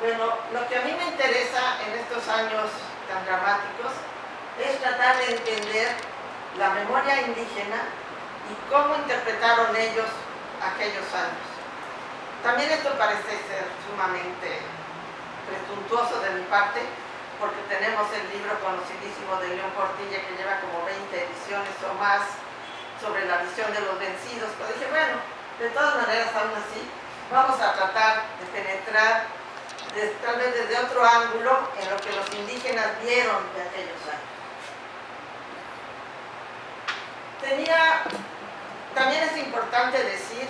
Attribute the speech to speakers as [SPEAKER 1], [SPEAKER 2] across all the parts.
[SPEAKER 1] Bueno, lo que a mí me interesa en estos años tan dramáticos es tratar de entender la memoria indígena y cómo interpretaron ellos aquellos años. También esto parece ser sumamente presuntuoso de mi parte, porque tenemos el libro conocidísimo de León Portilla que lleva como 20 ediciones o más sobre la visión de los vencidos, pero dije, bueno, de todas maneras aún así, vamos a tratar de penetrar tal vez desde otro ángulo en lo que los indígenas vieron de aquellos años. Tenía, también es importante decir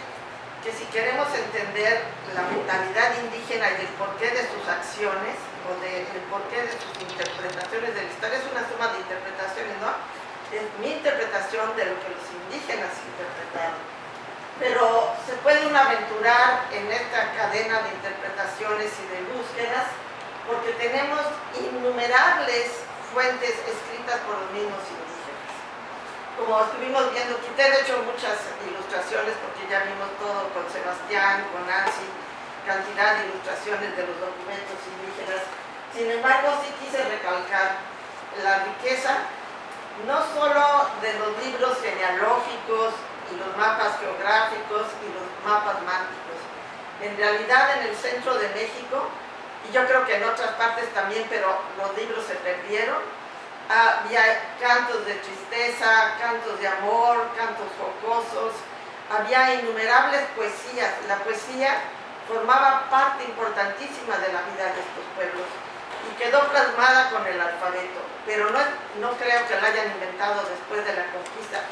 [SPEAKER 1] que si queremos entender la mentalidad indígena y el porqué de sus acciones, o del porqué de sus interpretaciones de la historia, es una suma de interpretaciones, ¿no? Es mi interpretación de lo que los indígenas interpretaron. Pero se puede aventurar en esta cadena de interpretaciones y de búsquedas, porque tenemos innumerables fuentes escritas por los mismos indígenas como estuvimos viendo, quité de hecho muchas ilustraciones porque ya vimos todo con Sebastián, con Nancy, cantidad de ilustraciones de los documentos indígenas. Sin embargo, sí quise recalcar la riqueza no solo de los libros genealógicos y los mapas geográficos y los mapas mánticos. En realidad en el centro de México, y yo creo que en otras partes también, pero los libros se perdieron, había cantos de tristeza, cantos de amor, cantos jocosos, había innumerables poesías. La poesía formaba parte importantísima de la vida de estos pueblos y quedó plasmada con el alfabeto, pero no, no creo que la hayan inventado después de la conquista,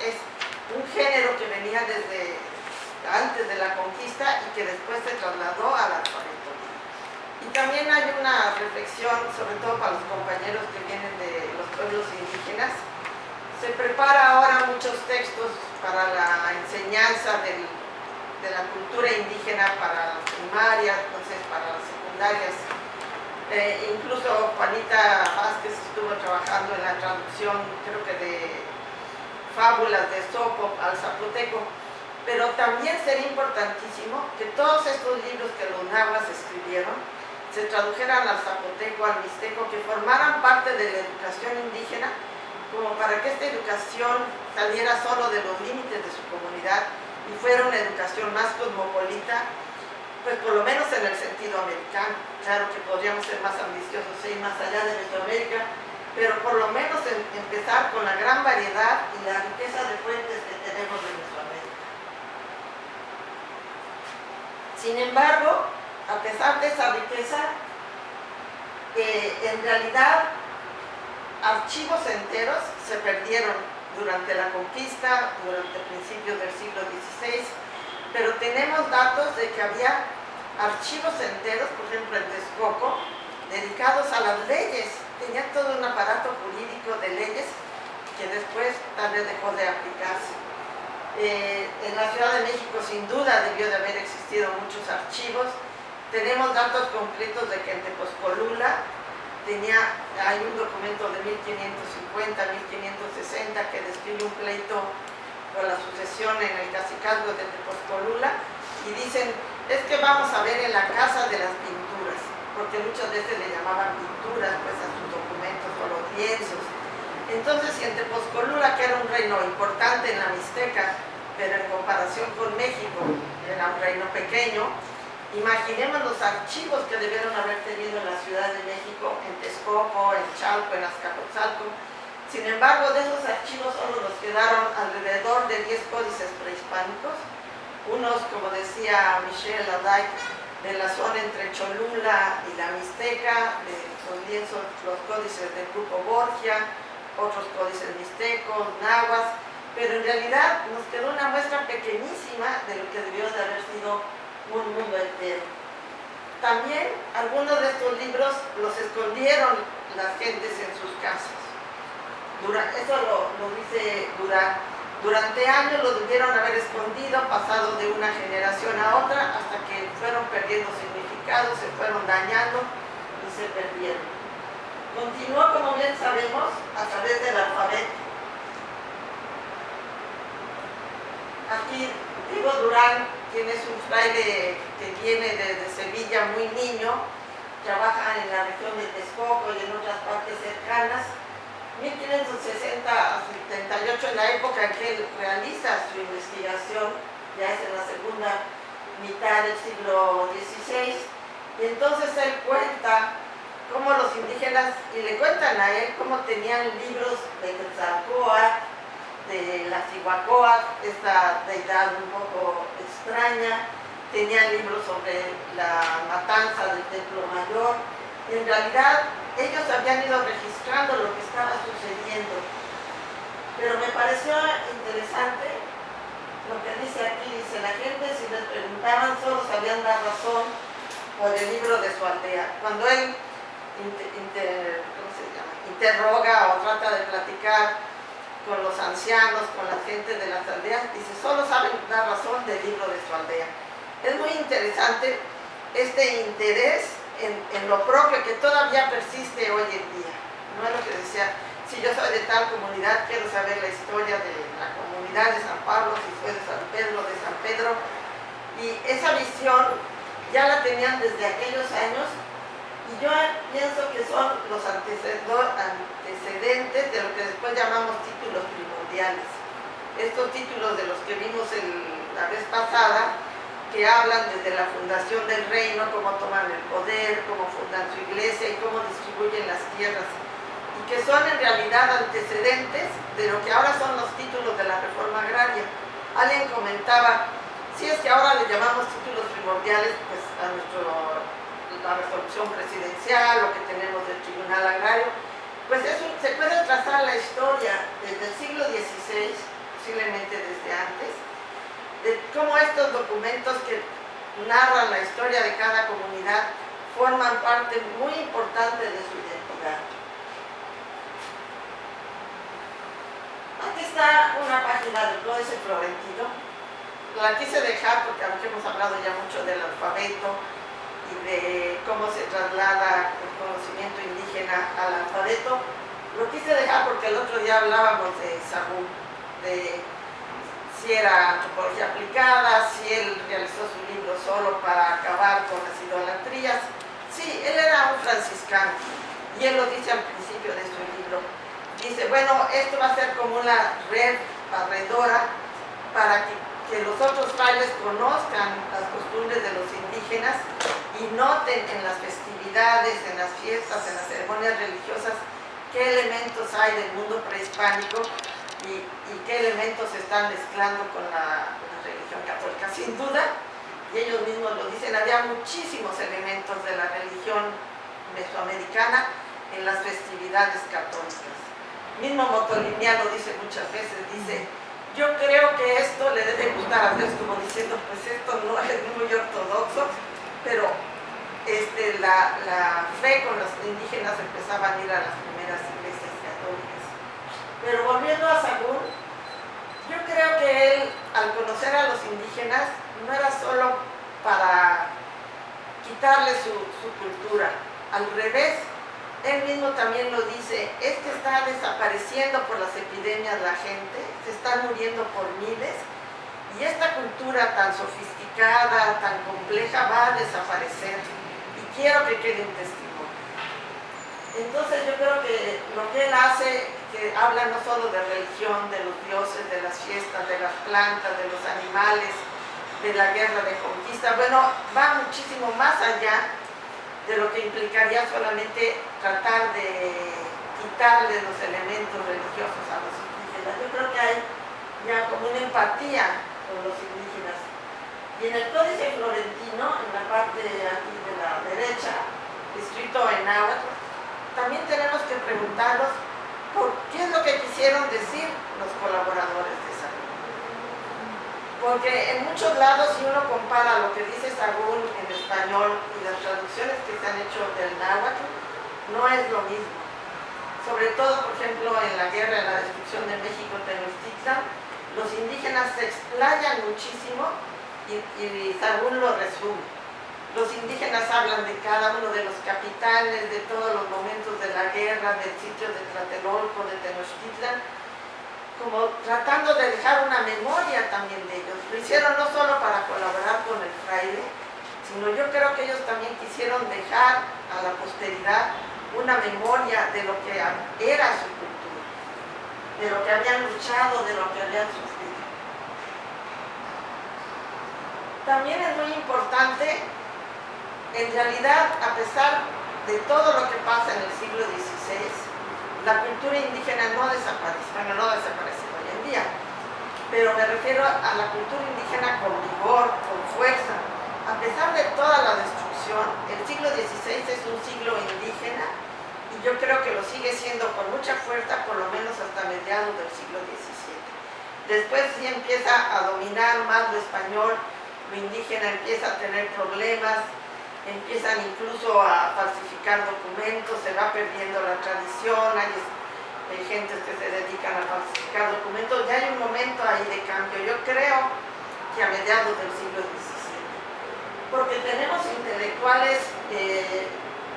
[SPEAKER 1] un género que venía desde antes de la conquista y que después se trasladó al alfabeto. Y también hay una reflexión, sobre todo para los compañeros que vienen de los pueblos indígenas. Se prepara ahora muchos textos para la enseñanza de la cultura indígena para las primarias, entonces para las secundarias. Eh, incluso Juanita Vázquez estuvo trabajando en la traducción, creo que de fábulas de Sopo al zapoteco pero también sería importantísimo que todos estos libros que los nahuas escribieron se tradujeran al zapoteco, al mixteco, que formaran parte de la educación indígena, como para que esta educación saliera solo de los límites de su comunidad y fuera una educación más cosmopolita, pues por lo menos en el sentido americano. Claro que podríamos ser más ambiciosos ir más allá de Mesoamérica, pero por lo menos empezar con la gran variedad y la riqueza de fuentes que tenemos de Mesoamérica. Sin embargo, a pesar de esa riqueza, en realidad archivos enteros se perdieron durante la conquista, durante principios del siglo XVI, pero tenemos datos de que había archivos enteros, por ejemplo en Texcoco, dedicados a las leyes. Tenía todo un aparato jurídico de leyes que después tal vez dejó de aplicarse. Eh, en la Ciudad de México sin duda debió de haber existido muchos archivos, tenemos datos concretos de que en Tepozcolula tenía, hay un documento de 1550, 1560 que describe un pleito por la sucesión en el cacicazgo de Tepozcolula y dicen, es que vamos a ver en la casa de las pinturas, porque muchas veces le llamaban pinturas pues a sus documentos o los lienzos. Entonces, si en Tepozcolula, que era un reino importante en la Mixteca, pero en comparación con México era un reino pequeño, Imaginemos los archivos que debieron haber tenido en la Ciudad de México, en Texcoco, en Chalco, en Azcapotzalco. Sin embargo, de esos archivos solo nos quedaron alrededor de 10 códices prehispánicos, unos, como decía Michelle Laday, de la zona entre Cholula y la Mixteca, de lienzos, los códices del grupo Borgia, otros códices mixtecos, nahuas, pero en realidad nos quedó una muestra pequeñísima de lo que debió de haber sido un mundo entero. También algunos de estos libros los escondieron las gentes en sus casas. eso lo, dice Durán. Durante años los debieron haber escondido, pasado de una generación a otra, hasta que fueron perdiendo significado, se fueron dañando y se perdieron. Continuó, como bien sabemos, a través del alfabeto. Aquí Diego Durán quien es un fraile que viene desde Sevilla muy niño, trabaja en la región de Texcoco y en otras partes cercanas. 1560 a 78, en la época en que él realiza su investigación, ya es en la segunda mitad del siglo XVI, y entonces él cuenta cómo los indígenas, y le cuentan a él cómo tenían libros de Quetzalcóatl, de la Cihuacóatl, esta deidad un poco extraña, tenían libros sobre la matanza del Templo Mayor, en realidad ellos habían ido registrando lo que estaba sucediendo. Pero me pareció interesante lo que dice aquí, dice, la gente si les preguntaban solo sabían dar razón por el libro de su aldea. Cuando él interroga o trata de platicar con los ancianos, con la gente de las aldeas, dice, solo saben dar razón del libro de su aldea. Es muy interesante este interés en, lo propio que todavía persiste hoy en día. No es lo que decía, si yo soy de tal comunidad, quiero saber la historia de la comunidad de San Pablo, si soy de San Pedro, de San Pedro. Y esa visión ya la tenían desde aquellos años y yo pienso que son los antecedentes de lo que después llamamos títulos primordiales. Estos títulos de los que vimos la vez pasada, que hablan desde la fundación del reino, cómo toman el poder, cómo fundan su iglesia y cómo distribuyen las tierras. Y que son en realidad antecedentes de lo que ahora son los títulos de la reforma agraria. Alguien comentaba, si es que ahora le llamamos títulos primordiales pues, a nuestro la resolución presidencial, lo que tenemos del Tribunal Agrario, pues se puede trazar la historia desde el siglo XVI, posiblemente desde antes, de cómo estos documentos que narran la historia de cada comunidad forman parte muy importante de su identidad. Aquí está una página del Códice Florentino. La quise dejar porque aunque hemos hablado ya mucho del alfabeto, y de cómo se traslada el conocimiento indígena al alfabeto. Lo quise dejar porque el otro día hablábamos de Sagún, de si era antropología aplicada, si él realizó su libro solo para acabar con las idolatrías. Sí, él era un franciscano y él lo dice al principio de su libro. Dice, bueno, esto va a ser como una red barredora para que que los otros frailes conozcan las costumbres de los indígenas y noten en las festividades, en las fiestas, en las ceremonias religiosas, qué elementos hay del mundo prehispánico y, qué elementos se están mezclando con la, religión católica. Sin duda, y ellos mismos lo dicen, había muchísimos elementos de la religión mesoamericana en las festividades católicas. Mismo Motoliniano dice muchas veces, dice, yo creo que esto le debe gustar a Dios, como diciendo, pues esto no es muy ortodoxo, pero este, la, fe con los indígenas empezaban a ir a las primeras. Pero volviendo a Sagún, yo creo que él, al conocer a los indígenas, no era solo para quitarle su, su cultura, al revés, él mismo también lo dice, es que está desapareciendo por las epidemias la gente, se están muriendo por miles, y esta cultura tan sofisticada, tan compleja, va a desaparecer. Y quiero que quede un testimonio. Entonces yo creo que lo que él hace, que habla no solo de religión, de los dioses, de las fiestas, de las plantas, de los animales, de la guerra de conquista, bueno, va muchísimo más allá de lo que implicaría solamente tratar de quitarle los elementos religiosos a los indígenas. Yo creo que hay ya como una empatía con los indígenas. Y en el Códice Florentino, en la parte de la derecha, escrito en náhuatl, también tenemos que preguntarnos qué es lo que quisieron decir los colaboradores de Sagún. Porque en muchos lados, si uno compara lo que dice Sagún en español y las traducciones que se han hecho del náhuatl, no es lo mismo. Sobre todo, por ejemplo, en la guerra, en la destrucción de México, Tenochtitlan, los indígenas se explayan muchísimo y, y Sagún lo resume. Los indígenas hablan de cada uno de los capitanes, de todos los momentos de la guerra, del sitio de Tlatelolco, de Tenochtitlan, como tratando de dejar una memoria también de ellos. Lo hicieron no solo para colaborar con el fraile, sino yo creo que ellos también quisieron dejar a la posteridad una memoria de lo que era su cultura, de lo que habían luchado, de lo que habían sufrido. También es muy importante, en realidad, a pesar de todo lo que pasa en el siglo XVI, la cultura indígena no desaparece, bueno, no desaparece hoy en día, pero me refiero a la cultura indígena con vigor, con fuerza. A pesar de toda la destrucción, el siglo XVI es un siglo indígena y yo creo que lo sigue siendo con mucha fuerza, por lo menos hasta mediados del siglo XVII. Después sí empieza a dominar más lo español, lo indígena empieza a tener problemas, empiezan incluso a falsificar documentos, se va perdiendo la tradición, hay, gente que se dedican a falsificar documentos, ya hay un momento ahí de cambio, yo creo que a mediados del siglo XVII, porque tenemos intelectuales eh,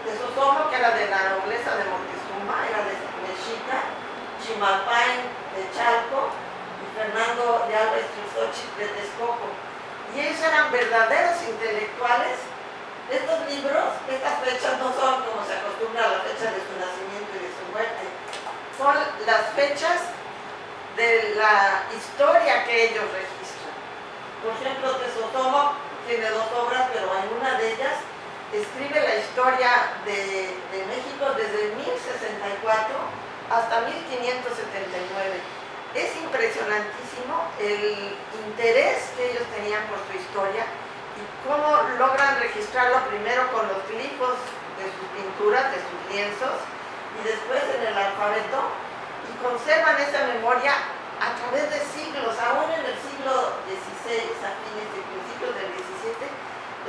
[SPEAKER 1] de Sosomo, que era de la nobleza de Montezuma, era de Mexica, Chimalpain de Chalco y Fernando de Alba de Texcoco. Y ellos eran verdaderos intelectuales estos libros, estas fechas no son como se acostumbra a la fecha de su nacimiento y de su muerte, son las fechas de la historia que ellos registran. Por ejemplo, Tesotomo tiene dos obras, pero en una de ellas escribe la historia de, México desde 1064 hasta 1579 es impresionantísimo el interés que ellos tenían por su historia cómo logran registrarlo primero con los glifos de sus pinturas, de sus lienzos, y después en el alfabeto, y conservan esa memoria a través de siglos, aún en el siglo XVI, a fines y principios del XVII,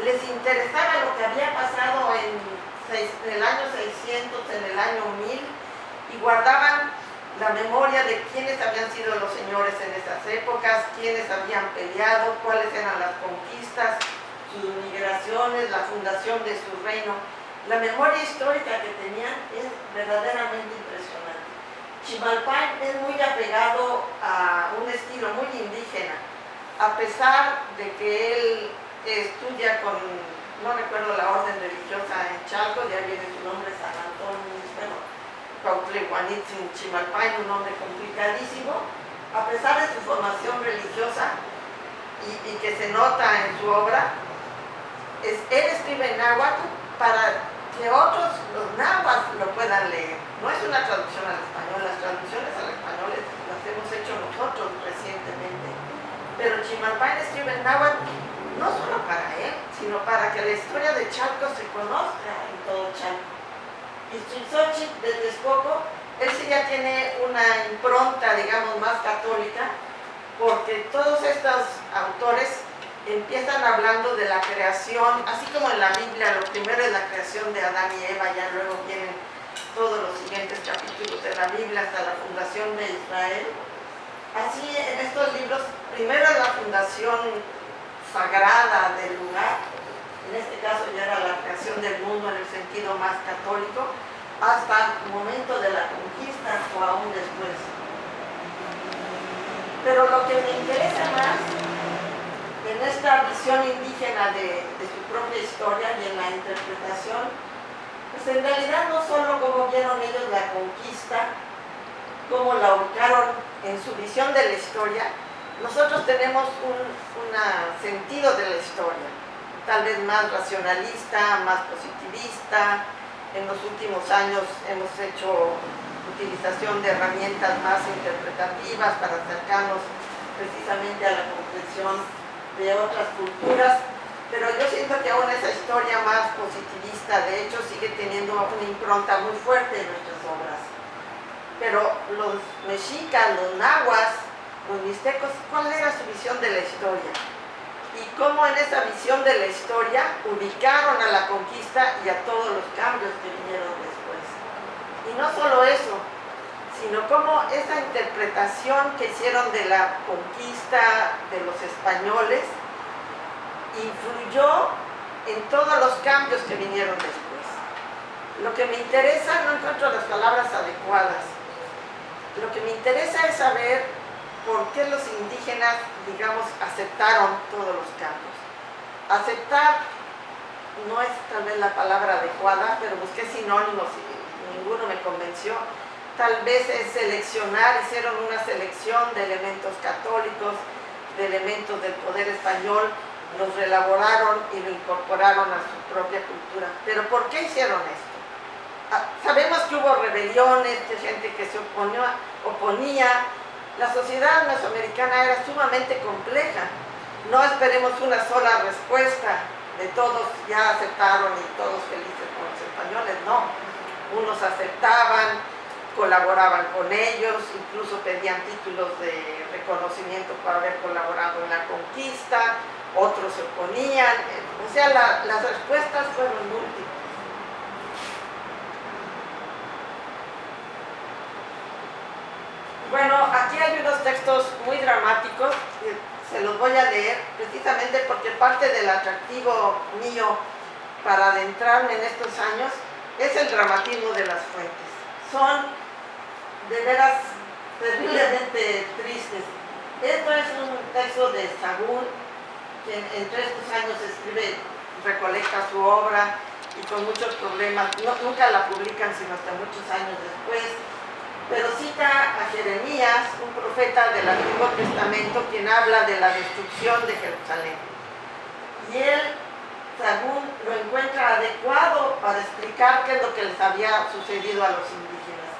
[SPEAKER 1] les interesaba lo que había pasado en, en el año 600, en el año 1000, y guardaban la memoria de quiénes habían sido los señores en esas épocas, quiénes habían peleado, cuáles eran las conquistas, sus migraciones, la fundación de su reino. La memoria histórica que tenían es verdaderamente. Chimalpain es muy apegado a un estilo muy indígena, a pesar de que él estudia con, no recuerdo la orden religiosa en Chalco, ya viene su nombre San Antonio, bueno, Cuautlehuanitzin Chimalpain, un nombre complicadísimo, a pesar de su formación religiosa y, y que se nota en su obra, él escribe en náhuatl para que otros, los náhuatl, lo puedan leer. No es una traducción al español, las traducciones al español las hemos hecho nosotros recientemente. Pero Chimalpain escribe en náhuatl no solo para él, sino para que la historia de Chalco se conozca en todo Chalco. Y Chizochi de Texcoco, él sí ya tiene una impronta, digamos, más católica, porque todos estos autores empiezan hablando de la creación, así como en la Biblia, lo primero es la creación de Adán y Eva, ya luego vienen todos los siguientes capítulos de la Biblia hasta la fundación de Israel. Así en estos libros, primero la fundación sagrada del lugar, en este caso ya era la creación del mundo en el sentido más católico, hasta el momento de la conquista o aún después. Pero lo que me interesa más en esta visión indígena de, su propia historia y en la interpretación, pues en realidad no solo como vieron ellos la conquista, cómo la ubicaron en su visión de la historia, nosotros tenemos un sentido de la historia, tal vez más racionalista, más positivista, en los últimos años hemos hecho utilización de herramientas más interpretativas para acercarnos precisamente a la comprensión de otras culturas, pero yo siento que aún esa historia más positivista, de hecho, sigue teniendo una impronta muy fuerte en nuestras obras. Pero los mexicas, los nahuas, los mixtecos, ¿cuál era su visión de la historia? Y cómo en esa visión de la historia ubicaron a la conquista y a todos los cambios que vinieron después. Y no solo eso, sino como esa interpretación que hicieron de la conquista de los españoles influyó en todos los cambios que vinieron después. Lo que me interesa, no encuentro las palabras adecuadas, lo que me interesa es saber por qué los indígenas, digamos, aceptaron todos los cambios. Aceptar no es tal vez la palabra adecuada, pero busqué sinónimos y ninguno me convenció. Tal vez es seleccionar, hicieron una selección de elementos católicos, de elementos del poder español, los relaboraron y lo incorporaron a su propia cultura. Pero ¿por qué hicieron esto? Ah, sabemos que hubo rebeliones, gente que se oponía. La sociedad mesoamericana era sumamente compleja. No esperemos una sola respuesta de todos ya aceptaron y todos felices con los españoles, no. Unos aceptaban, colaboraban con ellos, incluso pedían títulos de reconocimiento por haber colaborado en la conquista, otros se oponían, o sea, las respuestas fueron múltiples. Bueno, aquí hay unos textos muy dramáticos, se los voy a leer precisamente porque parte del atractivo mío para adentrarme en estos años es el dramatismo de las fuentes. Son de veras terriblemente tristes. Esto es un texto de Sagún, entre estos años escribe, recolecta su obra y con muchos problemas, nunca la publican sino hasta muchos años después, pero cita a Jeremías, un profeta del Antiguo Testamento, quien habla de la destrucción de Jerusalén. Y él, según lo encuentra adecuado para explicar qué es lo que les había sucedido a los indígenas.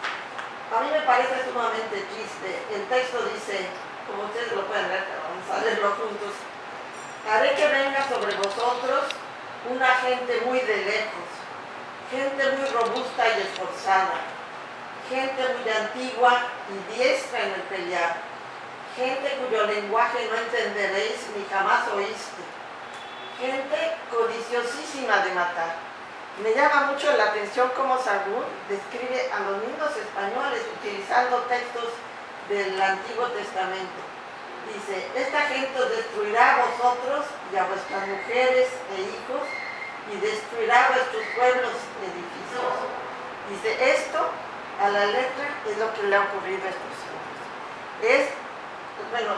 [SPEAKER 1] A mí me parece sumamente triste. El texto dice, como ustedes lo pueden ver, vamos a leerlo juntos, haré que venga sobre vosotros una gente muy de lejos, gente muy robusta y esforzada, gente muy antigua y diestra en el pelear, gente cuyo lenguaje no entenderéis ni jamás oíste, gente codiciosísima de matar. Me llama mucho la atención cómo Sagún describe a los mismos españoles utilizando textos del Antiguo Testamento dice, esta gente os destruirá a vosotros y a vuestras mujeres e hijos y destruirá vuestros pueblos y edificios. Dice, esto a la letra es lo que le ha ocurrido a estos hombres. Es, bueno,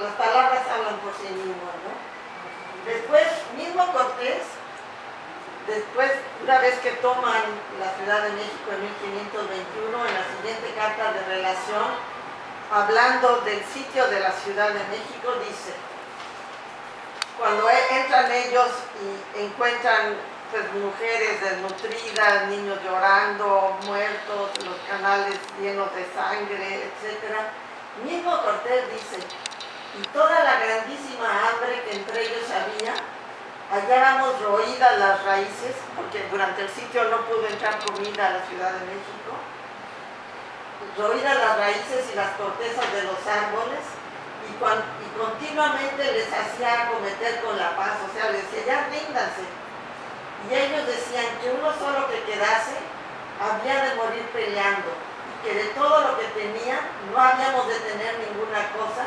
[SPEAKER 1] las palabras hablan por sí mismas, ¿no? Después, mismo Cortés, después, una vez que toman la Ciudad de México en 1521, en la siguiente carta de relación, hablando del sitio de la Ciudad de México, dice, cuando e, entran ellos y encuentran pues, mujeres desnutridas, niños llorando, muertos, los canales llenos de sangre, etc. Mismo Cortés dice, y toda la grandísima hambre que entre ellos había, hallábamos roídas las raíces, porque durante el sitio no pudo entrar comida a la Ciudad de México, roídas las raíces y las cortezas de los árboles y, continuamente les hacía acometer con la paz, o sea, les decía, ya ríndanse. Y ellos decían que uno solo que quedase había de morir peleando y que de todo lo que tenían no habíamos de tener ninguna cosa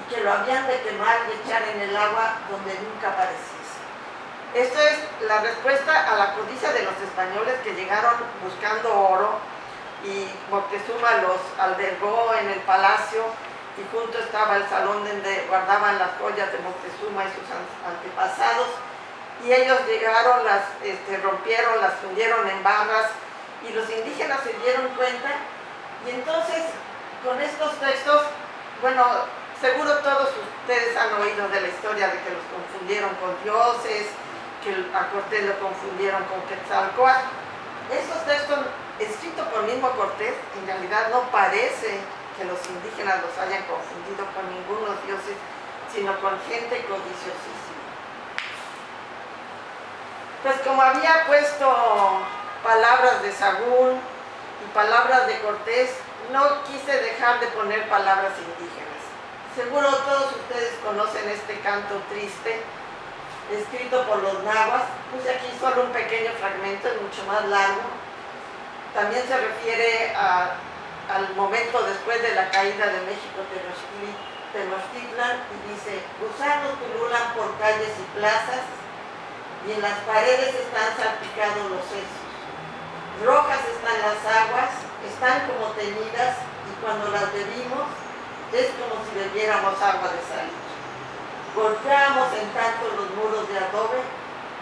[SPEAKER 1] y que lo habían de quemar y echar en el agua donde nunca apareciese. Esta es la respuesta a la codicia de los españoles que llegaron buscando oro y Moctezuma los albergó en el palacio y junto estaba el salón donde guardaban las joyas de Moctezuma y sus antepasados. Y ellos llegaron, las este, rompieron, las fundieron en barras y los indígenas se dieron cuenta. Y entonces con estos textos, bueno, seguro todos ustedes han oído de la historia de que los confundieron con dioses, que a Cortés lo confundieron con Quetzalcoatl. Estos textos escrito por mismo Cortés, en realidad no parece que los indígenas los hayan confundido con ningunos dioses, sino con gente codiciosísima. Pues como había puesto palabras de Sagún y palabras de Cortés, no quise dejar de poner palabras indígenas. Seguro todos ustedes conocen este canto triste, escrito por los nahuas. Puse aquí solo un pequeño fragmento, es mucho más largo, también se refiere al momento después de la caída de México Tenochtitlan y dice, gusanos pululan por calles y plazas y en las paredes están salpicados los sesos. Rojas están las aguas, están como teñidas y cuando las bebimos es como si bebiéramos agua de sal. Golpeamos en tanto los muros de adobe